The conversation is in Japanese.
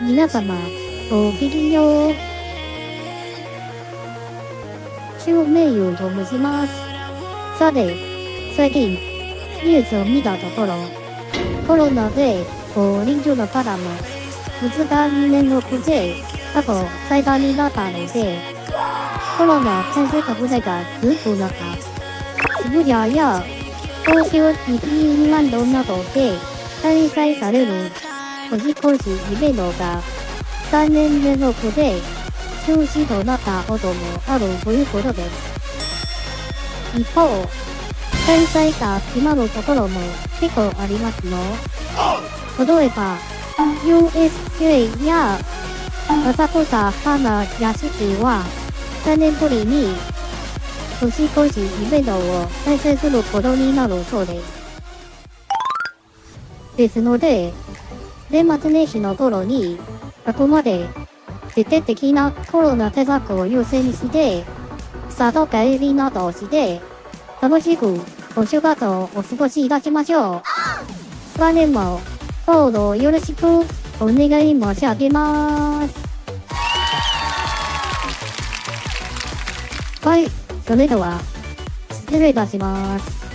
皆様、ごきげんよう。中名優と申します。さて、最近、ニュースを見たところ、コロナでご臨終の方も、2日連続で過去最多になったので、コロナ感染拡大がずっと中、渋谷や東京ディズニーランドなどで開催される年越しイベントが3年連続で中止となったこともあるということです。一方、開催が決まるところも結構ありますよ。例えば、USJ や浅草花やしきは3年ぶりに年越しイベントを開催することになるそうです。ですので、年末年始の頃に、あくまで徹底的なコロナ対策を優先して、里帰りなどをして、楽しくお正月をお過ごしいたしましょう。来年も、どうぞよろしくお願い申し上げます。はい、それでは、失礼いたします。